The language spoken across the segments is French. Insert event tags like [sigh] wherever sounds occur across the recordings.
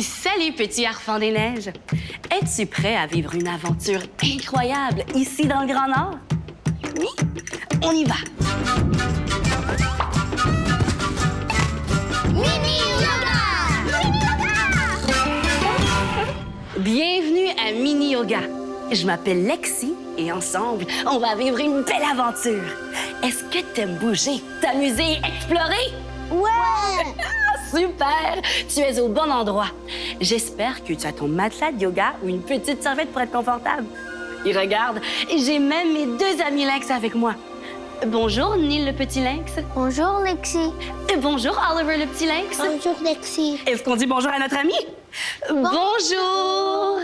Salut, petit harfang des neiges. Es-tu prêt à vivre une aventure incroyable ici dans le Grand Nord? Oui? On y va. Mini Yoga! Mini Yoga! Bienvenue à Mini Yoga. Je m'appelle Lexi et ensemble, on va vivre une belle aventure. Est-ce que t'aimes bouger, t'amuser, explorer? Ouais! [laughs] Super! Tu es au bon endroit. J'espère que tu as ton matelas de yoga ou une petite serviette pour être confortable. Et regarde, j'ai même mes deux amis lynx avec moi. Bonjour, Neil le petit lynx. Bonjour, Lexi. Et bonjour, Oliver le petit lynx. Bonjour, Lexi. Est-ce qu'on dit bonjour à notre ami? Bonjour!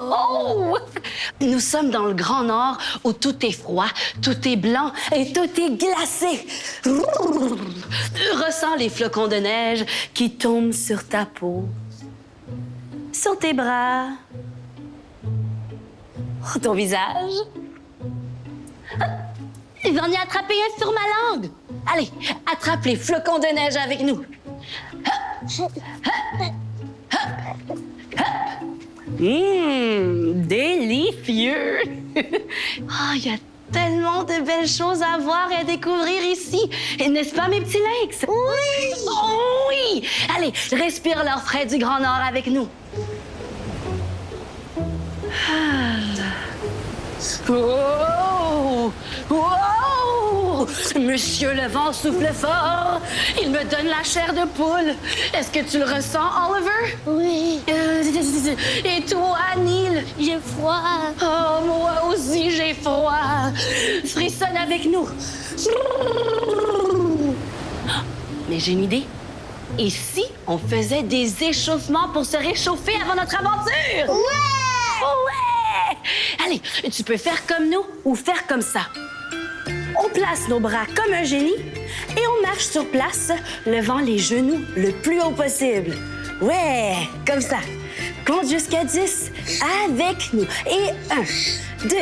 Oh! Nous sommes dans le Grand Nord où tout est froid, tout est blanc et tout est glacé. Ressens les flocons de neige qui tombent sur ta peau, sur tes bras, ton visage. J'en ai attrapé un sur ma langue. Allez, attrape les flocons de neige avec nous. Hum, délicieux! [laughs] Ah, il y a tellement de belles choses à voir et à découvrir ici. Et N'est-ce pas, mes petits lynx? Oui! Oh, oui! Allez, respire l'air frais du Grand Nord avec nous. Ah. Oh! Monsieur le vent souffle fort. Il me donne la chair de poule. Est-ce que tu le ressens, Oliver? Oui. Euh, Et toi, Neil? J'ai froid. Oh, moi aussi, j'ai froid. Frissonne avec nous. Mais j'ai une idée. Et si on faisait des échauffements pour se réchauffer avant notre aventure? Ouais! Ouais! Allez, tu peux faire comme nous ou faire comme ça. On place nos bras comme un génie et on marche sur place, levant les genoux le plus haut possible. Ouais, comme ça. Compte jusqu'à 10 avec nous. Et 1, 2,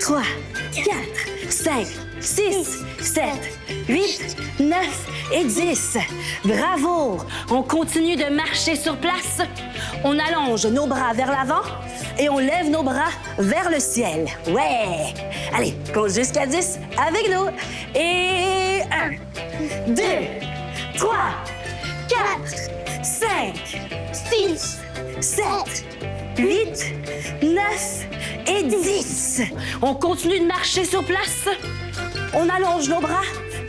3, 4, 5, 6, 7, 8, 9 et 10. Bravo! On continue de marcher sur place. On allonge nos bras vers l'avant et on lève nos bras vers le ciel. Ouais! Allez, compte jusqu'à 10 avec nous. Et 1, 2, 3, 4, 5, 6, 7, 8, 9 et 10. On continue de marcher sur place. On allonge nos bras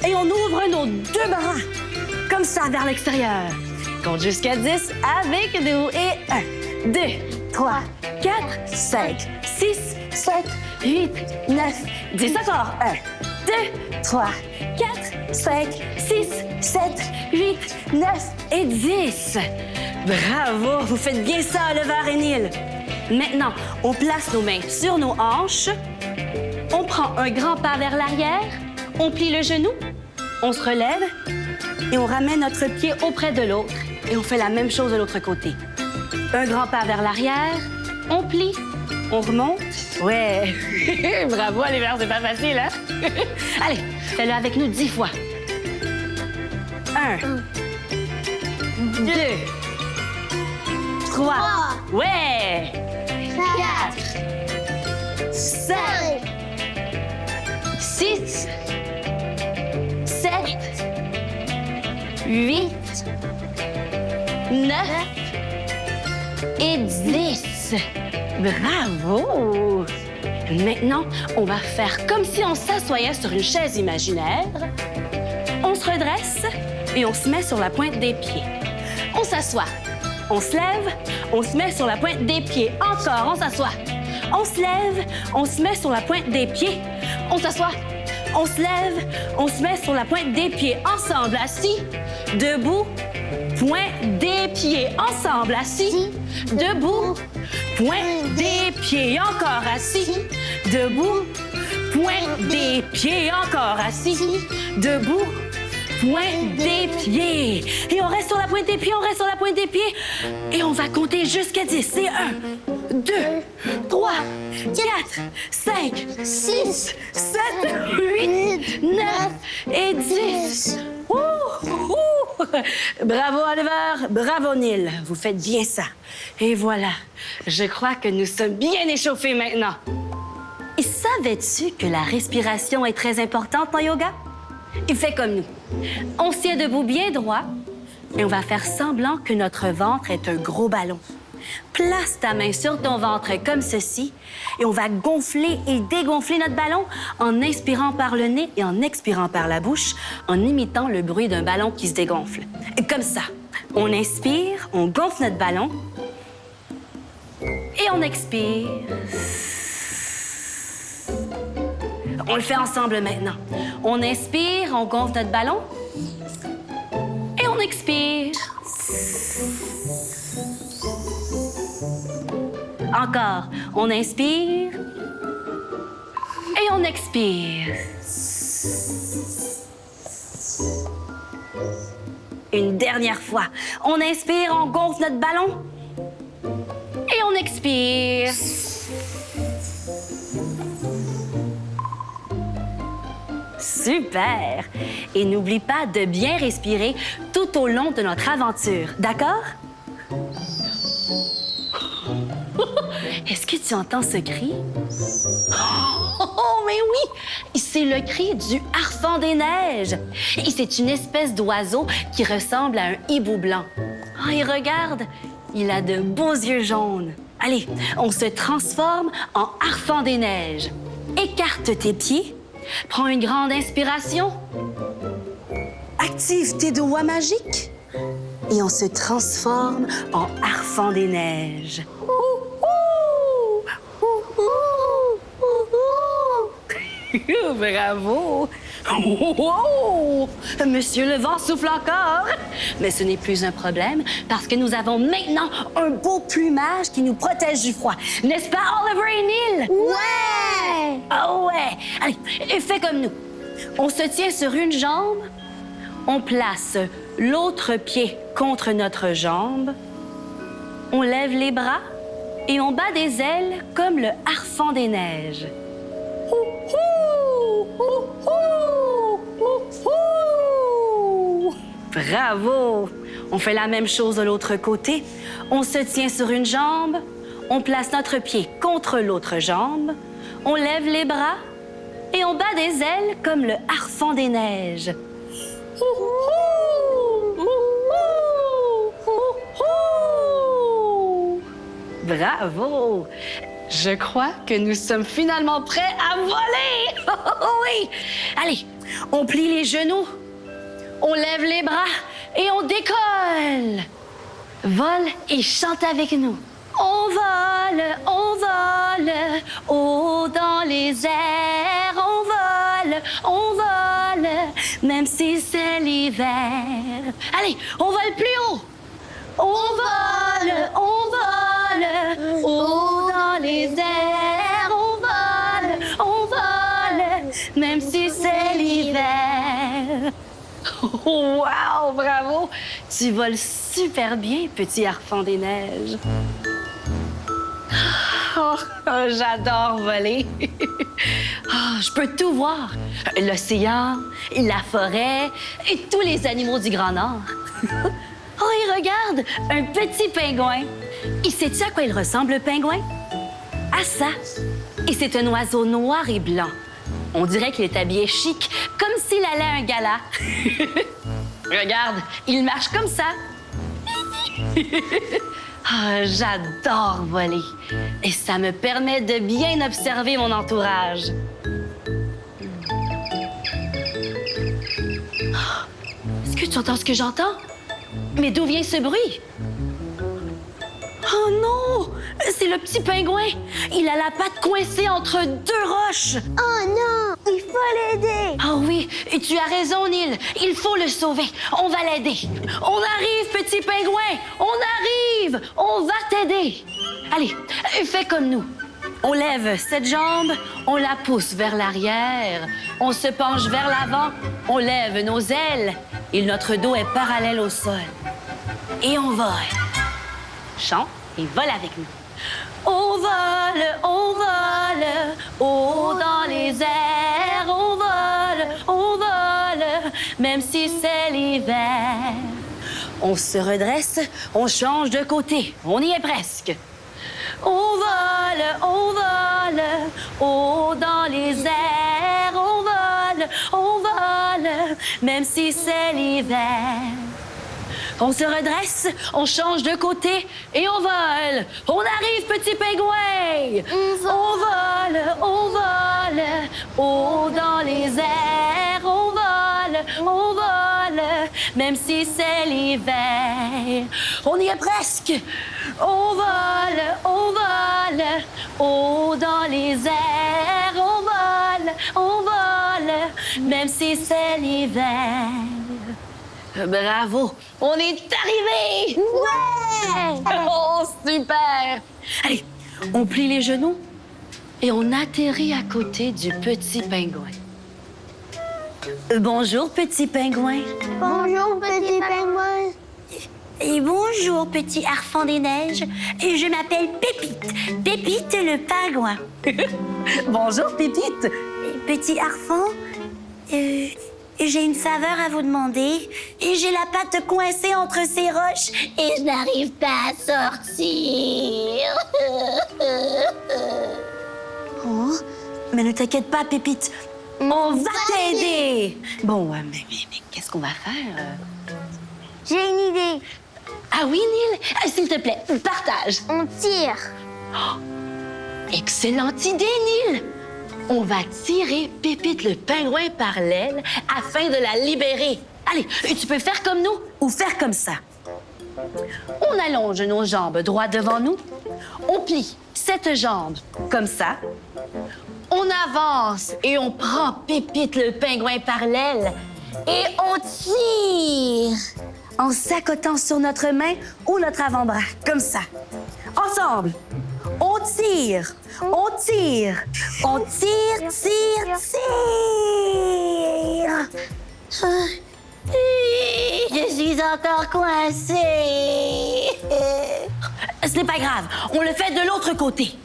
et on ouvre nos deux bras. Comme ça, vers l'extérieur. Compte jusqu'à 10 avec nous. Et 1, 2, 3, 4, 5, 6, 7, 8, 9, 10. Encore. 1, 2, 3, 4, 5, 6, 7, 8, 9 et 10. Bravo, vous faites bien ça, Oliver et Neil. Maintenant, on place nos mains sur nos hanches. On prend un grand pas vers l'arrière. On plie le genou. On se relève et on ramène notre pied auprès de l'autre. Et on fait la même chose de l'autre côté. Un grand pas vers l'arrière. On plie. On remonte. Ouais. [laughs] Bravo, Oliver, c'est pas facile, hein? [laughs] Allez, fais-le avec nous dix fois. Un. Deux. Trois. Ouais. 8, 9 et 10. Bravo! Maintenant, on va faire comme si on s'assoyait sur une chaise imaginaire. On se redresse et on se met sur la pointe des pieds. On s'assoit. On se lève. On se met sur la pointe des pieds. Encore, on s'assoit. On se lève. On se met sur la pointe des pieds. On s'assoit. On se lève. On se met sur la pointe des pieds. Ensemble, assis debout, pointe des pieds. Ensemble, assis, debout, pointe des pieds. Encore assis, debout, pointe des pieds. Encore assis, debout, pointe des pieds. Et on reste sur la pointe des pieds, on reste sur la pointe des pieds. Et on va compter jusqu'à 10. C'est 1, 2, 3, 4, 5, 6, 7, 8, 9 et 10. Bravo Oliver, bravo Neil, vous faites bien ça. Et voilà, je crois que nous sommes bien échauffés maintenant. Et savais-tu que la respiration est très importante en yoga? Il fait comme nous. On se tient debout bien droit et on va faire semblant que notre ventre est un gros ballon. Place ta main sur ton ventre comme ceci et on va gonfler et dégonfler notre ballon en inspirant par le nez et en expirant par la bouche en imitant le bruit d'un ballon qui se dégonfle. Et comme ça, on inspire, on gonfle notre ballon et on expire. On le fait ensemble maintenant. On inspire, on gonfle notre ballon et on expire. Encore. On inspire et on expire. Une dernière fois. On inspire, on gonfle notre ballon et on expire. Super! Et n'oublie pas de bien respirer tout au long de notre aventure, d'accord? Est-ce que tu entends ce cri? Oh, mais oui! C'est le cri du harfang des neiges. C'est une espèce d'oiseau qui ressemble à un hibou blanc. Oh, et regarde, il a de beaux yeux jaunes. Allez, on se transforme en harfang des neiges. Écarte tes pieds, prends une grande inspiration, active tes doigts magiques et on se transforme en harfang des neiges. Bravo! Wow! Monsieur le vent souffle encore! Mais ce n'est plus un problème parce que nous avons maintenant un beau plumage qui nous protège du froid. N'est-ce pas, Oliver et Neil? Ouais! Ah ouais! Allez, fais comme nous. On se tient sur une jambe, on place l'autre pied contre notre jambe, on lève les bras et on bat des ailes comme le harfang des neiges. Bravo! On fait la même chose de l'autre côté. On se tient sur une jambe, on place notre pied contre l'autre jambe, on lève les bras et on bat des ailes comme le harfang des neiges. Bravo! Je crois que nous sommes finalement prêts à voler! [laughs] oui! Allez, on plie les genoux, on lève les bras et on décolle! Vole et chante avec nous. On vole, on vole, haut dans les airs, on vole, on vole, même si c'est l'hiver. Allez, on vole plus haut! On vole, on vole, haut dans les airs, on vole, on vole, même si c'est l'hiver. Wow, bravo! Tu voles super bien, petit harfang des neiges. Oh, oh, J'adore voler. Oh, je peux tout voir. L'océan, la forêt et tous les animaux du Grand Nord. [laughs] Oh, regarde, un petit pingouin. Et sais-tu à quoi il ressemble, le pingouin? À ça. Et c'est un oiseau noir et blanc. On dirait qu'il est habillé chic, comme s'il allait à un gala. [laughs] Regarde, il marche comme ça. [laughs] Ah, J'adore voler. Et ça me permet de bien observer mon entourage. [gasps] Est-ce que tu entends ce que j'entends? Mais d'où vient ce bruit? Oh non! C'est le petit pingouin! Il a la patte coincée entre deux roches! Oh non! Il faut l'aider! Ah oui, et tu as raison, Neil. Il faut le sauver. On va l'aider. On arrive, petit pingouin. On arrive. On va t'aider. Allez, fais comme nous. On lève cette jambe, on la pousse vers l'arrière, on se penche vers l'avant, on lève nos ailes et notre dos est parallèle au sol. Et on vole. Chante et vole avec nous. On vole, on vole, haut dans les airs, on vole, on vole, même si c'est l'hiver. On se redresse, on change de côté, on y est presque. On vole, on vole, haut dans les airs, on vole, on vole, même si c'est l'hiver. On se redresse, on change de côté et on vole. On arrive, petit pingouin. On vole, on vole, haut dans les airs. On vole, on vole, même si c'est l'hiver. On y est presque. On vole, on vole, haut dans les airs. On vole, on vole, même si c'est l'hiver. Bravo! On est arrivé! Ouais! [laughs] Oh, super! Allez, on plie les genoux et on atterrit à côté du petit pingouin. Euh, bonjour, petit pingouin. Bonjour, petit pingouin. Et bonjour, petit harfang des neiges. Et je m'appelle Pépite. Pépite le pingouin. [laughs] bonjour, Pépite. Petit harfang, euh, j'ai une faveur à vous demander. Et j'ai la patte coincée entre ces roches et je n'arrive pas à sortir. [laughs] oh, mais ne t'inquiète pas, Pépite. On va t'aider. Bon, euh, mais, mais- mais qu'est-ce qu'on va faire? euh? J'ai une idée. Ah oui, Neil? Ah, S'il te plaît, partage. On tire. Excellente idée, Neil! On va tirer Pépite le pingouin par l'aile afin de la libérer. Allez, tu peux faire comme nous ou faire comme ça. On allonge nos jambes droit devant nous. On plie cette jambe comme ça. On avance et on prend Pépite le pingouin par l'aile et on tire en s'accotant sur notre main ou notre avant-bras, comme ça. Ensemble, on tire, on tire, on tire, tire, tire. Je suis encore coincée. Ce n'est pas grave, on le fait de l'autre côté.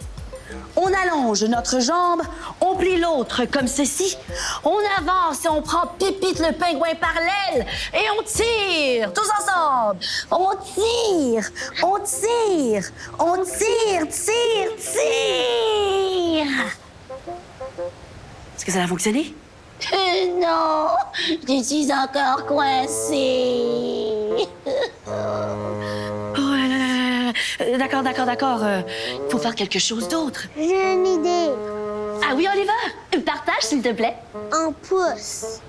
On allonge notre jambe, on plie l'autre comme ceci. On avance et on prend Pépite le pingouin par l'aile et on tire, tous ensemble. On tire, on tire, on tire, tire, tire. Est-ce que ça a fonctionné? non, je suis encore coincée. Euh, D'accord, d'accord, d'accord. Euh, Il faut faire quelque chose d'autre. J'ai une idée. Ah oui, Oliver, partage s'il te plaît. On pousse.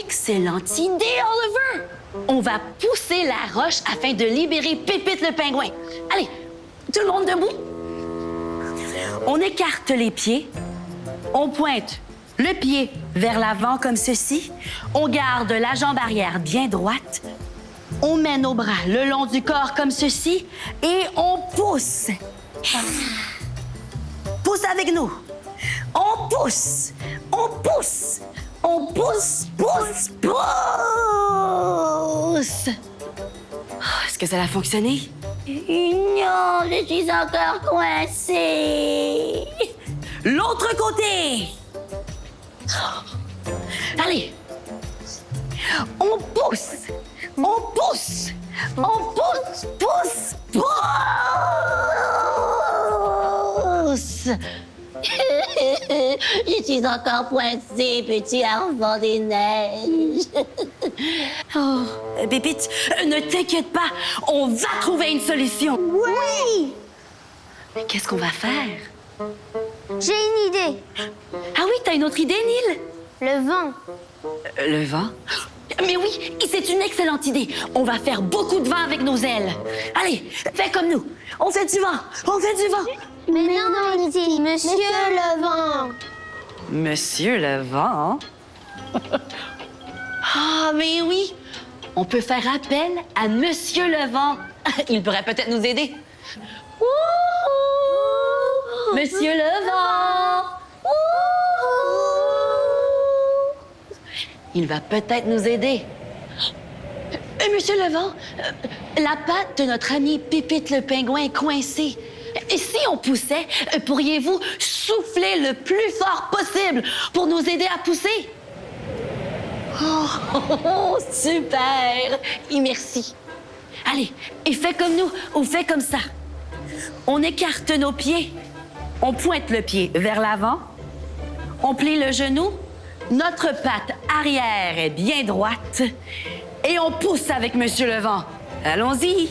Excellente idée, Oliver. On va pousser la roche afin de libérer Pépite le pingouin. Allez, tout le monde debout. On écarte les pieds. On pointe le pied vers l'avant comme ceci. On garde la jambe arrière bien droite. On met nos bras le long du corps comme ceci et on pousse. Pousse avec nous. On pousse. On pousse. On pousse, pousse, pousse. Oh, Est-ce que ça a fonctionné? Non, je suis encore coincée. L'autre côté. Allez. On pousse. On pousse. On pousse, pousse, pousse. [laughs] Je suis encore pointée, petit enfant des neiges. [laughs] oh, Pépite, ne t'inquiète pas, on va trouver une solution. Oui! Mais qu'est-ce qu'on va faire? J'ai une idée. Ah oui, t'as une autre idée, Neil? Le vent. Euh, Le vent? Mais oui, c'est une excellente idée. On va faire beaucoup de vent avec nos ailes. Allez, fais comme nous. On fait du vent. On fait du vent. Mais non, dit Monsieur le vent. Monsieur le vent? [laughs] ah, mais oui. On peut faire appel à Monsieur le vent. [laughs] Il pourrait peut-être nous aider. Wouhou! Monsieur le vent! Il va peut-être nous aider. Euh, Monsieur le vent, euh, la patte de notre ami Pépite le pingouin est coincée. Et si on poussait, euh, pourriez-vous souffler le plus fort possible pour nous aider à pousser? Oh, [laughs] super! Et merci. Allez, et fais comme nous ou fais comme ça. On écarte nos pieds. On pointe le pied vers l'avant. On plie le genou. Notre patte arrière est bien droite. Et on pousse avec Monsieur le vent. Allons-y.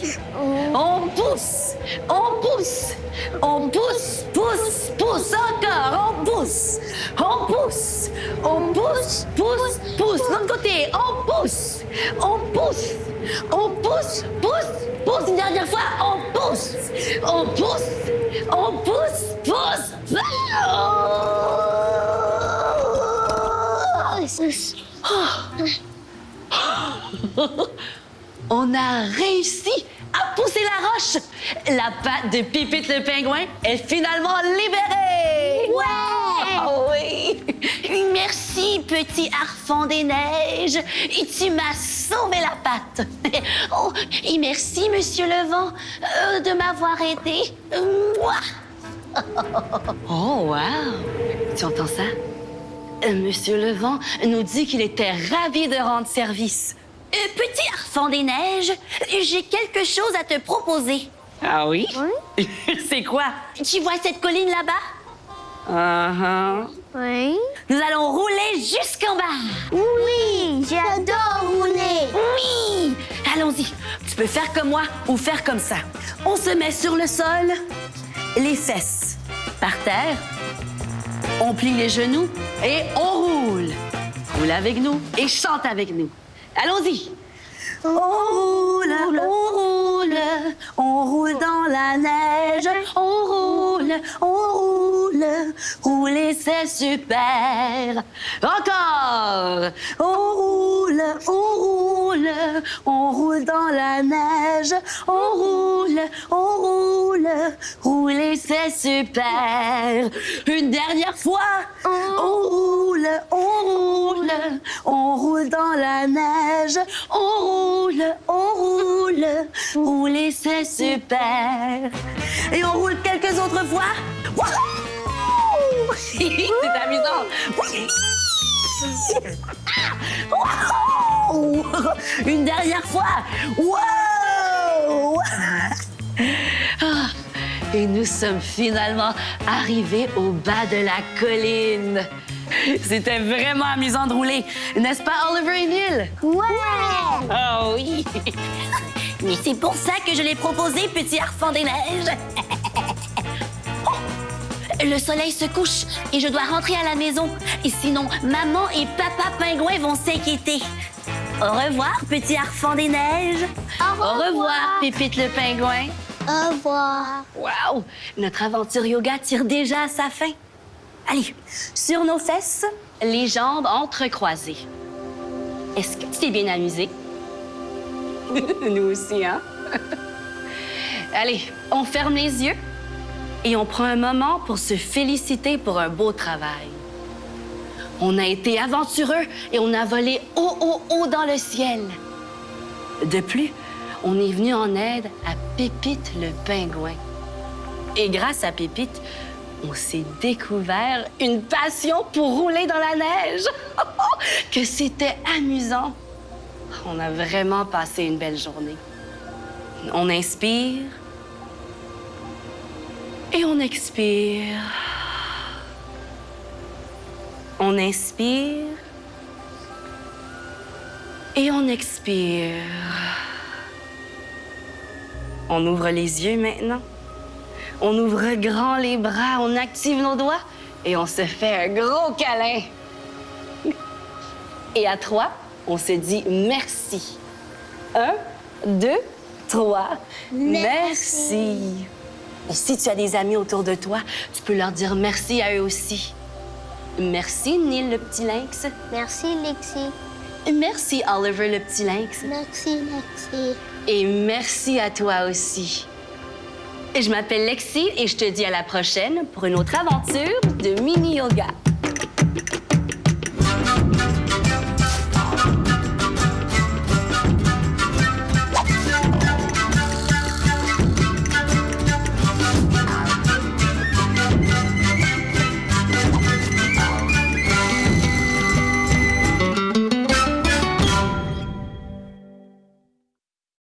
On pousse. On pousse. On pousse, pousse, pousse. Encore. On pousse. On pousse. On pousse, pousse, pousse. L'autre côté. On pousse. On pousse. On pousse, pousse, pousse. Une dernière fois. On pousse. On pousse. On pousse, pousse. [laughs] On a réussi à pousser la roche. La patte de Pipite le pingouin est finalement libérée. Ouais! Oh oui! Merci, petit harfang des neiges. Et tu m'as sauvé la patte. [laughs] Oh, et merci, monsieur le vent, euh, de m'avoir aidé. [laughs] Oh, wow! Tu entends ça? Euh, Monsieur le vent nous dit qu'il était ravi de rendre service. Euh, petit harfang des neiges, j'ai quelque chose à te proposer. Ah oui? [laughs] C'est quoi? Tu vois cette colline là-bas? Uh-huh. Oui. Nous allons rouler jusqu'en bas. Oui, j'adore rouler. Oui! Allons-y. Tu peux faire comme moi ou faire comme ça. On se met sur le sol, les fesses par terre. On plie les genoux et on roule. Roule avec nous et chante avec nous. Allons-y. On roule, on roule, on roule dans la neige. On roule, on roule, rouler c'est super. Encore. On roule, on roule, on roule dans la neige. On roule, on roule, rouler c'est super. Une dernière fois. On roule, on roule, on roule dans la neige. On roule, on roule, rouler c'est super. Et on roule quelques autres fois. [laughs] C'est amusant. Wouhou! Une dernière fois. Wow! Ah, Et nous sommes finalement arrivés au bas de la colline. C'était vraiment amusant de rouler, n'est-ce pas, Oliver et Neil? Ouais! Oh oui! [laughs] Mais c'est pour ça que je l'ai proposé, petit harfang des neiges. [laughs] Le soleil se couche et je dois rentrer à la maison. Et sinon, maman et papa pingouin vont s'inquiéter. Au revoir, petit harfang des neiges. Au revoir. Pépite le pingouin. Au revoir. Wow! Notre aventure yoga tire déjà à sa fin. Allez, sur nos fesses, les jambes entrecroisées. Est-ce que tu t'es bien amusé? [laughs] Nous aussi, hein? [laughs] Allez, on ferme les yeux et on prend un moment pour se féliciter pour un beau travail. On a été aventureux et on a volé haut, haut, haut dans le ciel. De plus, on est venu en aide à Pépite le pingouin. Et grâce à Pépite, on s'est découvert une passion pour rouler dans la neige. [laughs] que c'était amusant. On a vraiment passé une belle journée. On inspire et on expire. On inspire et on expire. On ouvre les yeux maintenant. On ouvre grand les bras, on active nos doigts et on se fait un gros câlin. Et à trois, on se dit merci. Un, deux, trois. Merci. Et si tu as des amis autour de toi, tu peux leur dire merci à eux aussi. Merci, Neil le petit lynx. Merci, Lexi. Merci, Oliver le petit lynx. Merci, Lexi. Et merci à toi aussi. Je m'appelle Lexi et je te dis à la prochaine pour une autre aventure de mini yoga.